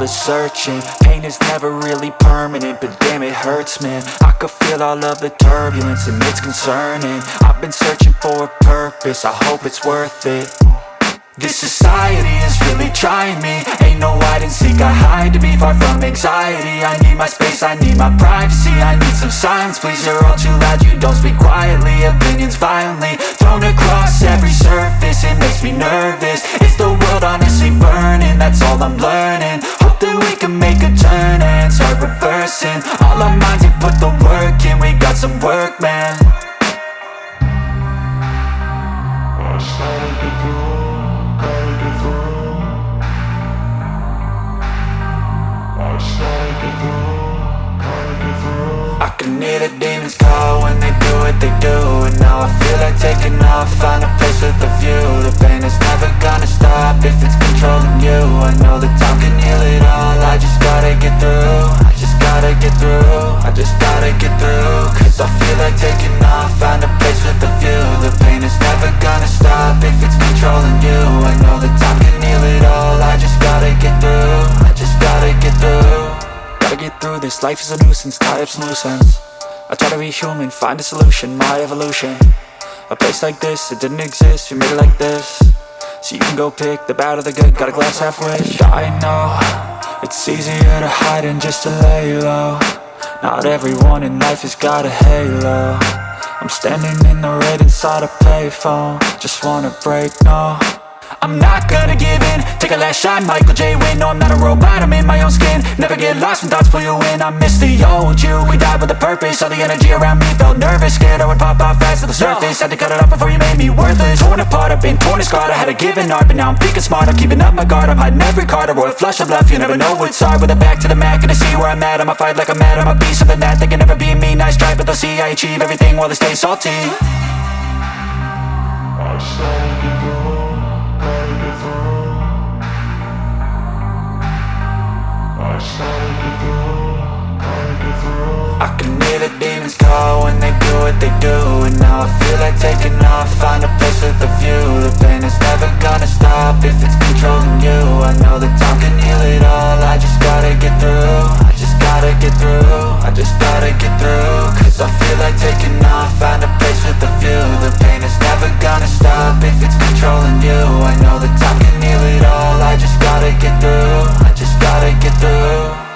the searching. Pain is never really permanent, but damn it hurts man. I could feel all of the turbulence and it's concerning. I've been searching for a purpose, I hope it's worth it. This society is really trying me. Ain't no hide and seek, I hide to be far from anxiety. I need my space, I need my privacy. I need some silence, please, you're all too loud. You don't speak quietly, opinions violently Thrown across every surface, it makes me nervous. Is the world honestly burning? That's all I'm learning That we can make a turn and start reversing. All our minds, we put the work in. We got some work, man. I can hear the demons call when they what they do And now I feel like taking off, find a place with a view. The pain is never gonna stop if it's controlling you. I know that time can heal it all, I just gotta get through. I just gotta get through, I just gotta get through. Cause I feel like taking off, find a place with a view. The pain is never gonna stop if it's controlling you. I know that time can heal it all, I just gotta get through. I just gotta get through. Gotta get through this, life is a nuisance, tie up some loose ends I try to be human, find a solution, my evolution. A place like this, it didn't exist, we made it like this. So you can go pick the bad or the good, got a glass halfway I know, it's easier to hide than just to lay low. Not everyone in life has got a halo. I'm standing in the red inside a payphone. Just wanna break, no I'm not gonna give in. Take a last shot, Michael J. Win No, I'm not a robot, I'm in my own skin. Never get lost when thoughts pull you in. I miss the old you, we died with a purpose. All the energy around me felt nervous. Scared I would pop off fast to the surface. Had to cut it off before you made me worthless. Torn apart, I've been torn and scarred I had a given art, but now I'm thinking smart. I'm keeping up my guard, I'm hiding every card. A royal flush of love, you never know what's hard. With a back to the mat, gonna see where I'm at. I'ma fight like I'm mad, I'ma be something that They can never be me, nice try But they'll see I achieve everything while they stay salty. I I can hear the demons call when they do what they do And now I feel like taking off, find a place with a view. The pain is never gonna stop if it's controlling you. I know that time can heal it all, I just gotta get through gotta get through, I just gotta get through. Cause I feel like taking off, find a place with a view. The pain is never gonna stop if it's controlling you. I know that time can heal it all, I just gotta get through. I just gotta get through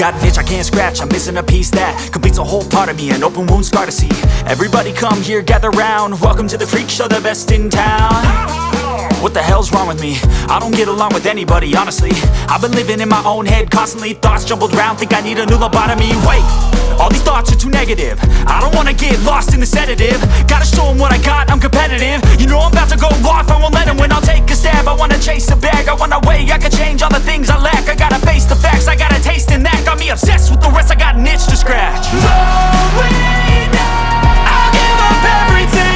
got an itch I can't scratch, I'm missing a piece that completes a whole part of me, an open wound scar to see. Everybody come here, gather round. Welcome to the freak show, the best in town. What the hell's wrong with me? I don't get along with anybody, honestly. I've been living in my own head constantly Thoughts jumbled round, think I need a new lobotomy. Wait, all these thoughts are too negative. I don't wanna get lost in the sedative. Gotta show 'em what I got, I'm competitive. You know I'm about to go off, I won't let 'em win I'll take a stab, I wanna chase a bag I wanna weigh, I can change all the things I lack. I gotta face the facts, I got a taste in that. Got me obsessed with the rest, I got an itch to scratch. I'll give up everything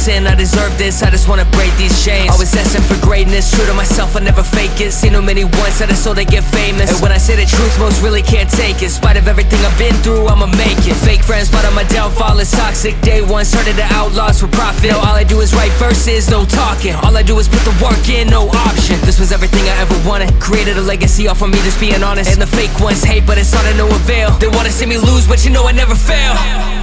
person, I deserve this I just wanna break these chains. Always asking for greatness, true to myself, I never fake it. Seen too many ones, that I so they get famous. And when I say the truth, most really can't take it. In spite of everything I've been through, I'ma make it. Fake friends, but on my downfall is toxic. Day one, started the outlaws for profit. All I do is write verses, no talking. All I do is put the work in, no option. This was everything I ever wanted. Created a legacy off of me, just being honest. And the fake ones hate, but it's all to no avail. They wanna see me lose, but you know I never fail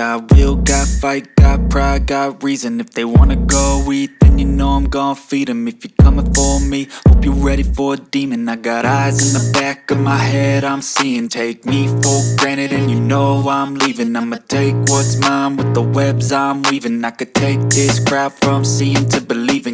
Got will, got fight, got pride, got reason. If they wanna go eat, then you know I'm gon' feed them If you're coming for me, hope you're ready for a demon. I got eyes in the back of my head, I'm seeing. Take me for granted and you know I'm leaving. I'ma take what's mine with the webs I'm weaving. I could take this crowd from seeing to believing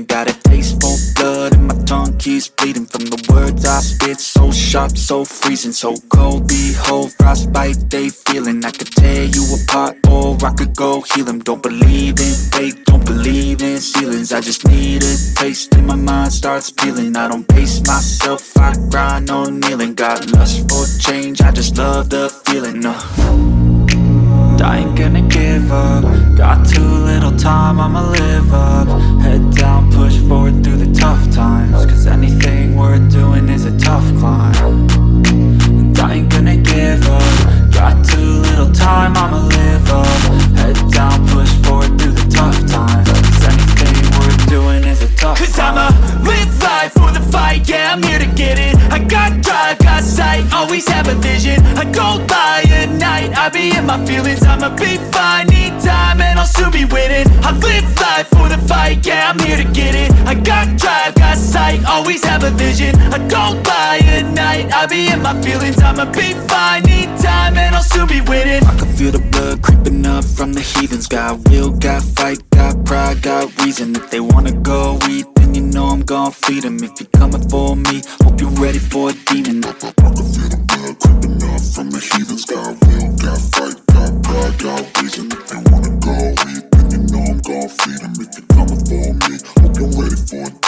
keeps bleeding From the words I spit, so sharp, so freezing So cold, behold, frostbite they feeling. I could tear you apart or I could go heal them Don't believe in fate, don't believe in ceilings. I just need a taste and my mind starts peeling. I don't pace myself, I grind on kneeling. Got lust for change, I just love the feeling uh. I ain't gonna give up. Got too little time, I'ma live up. Head down, push forward through the tough times. Cause anything worth doing is a tough climb. And I ain't gonna give up. Got too little time, I'ma live up. Head down, push forward through the tough times. Cause anything worth doing is a tough Cause climb. I'ma live life for the fight, yeah, I'm here to get it. I got drive, got sight, always have a vision. I don't lie at night, I be in my feelings. I'ma be fine, need time, and I'll soon be winning. I live life for the fight, yeah, I'm here to get it. I got drive, got sight, always have a vision. I don't lie at night, I be in my feelings. I'ma be fine, need time, and I'll soon be winning. I can feel the blood creeping up from the heathens. Got will, got fight, got pride, got reason. If they wanna go eat, then you know I'm gon' feed them If you're coming for me, hope you're ready for a demon. I can feel the blood creeping got fight, got pride, got reason If you wanna go then you know I'm feed them If you're coming for me, hope you're ready for it.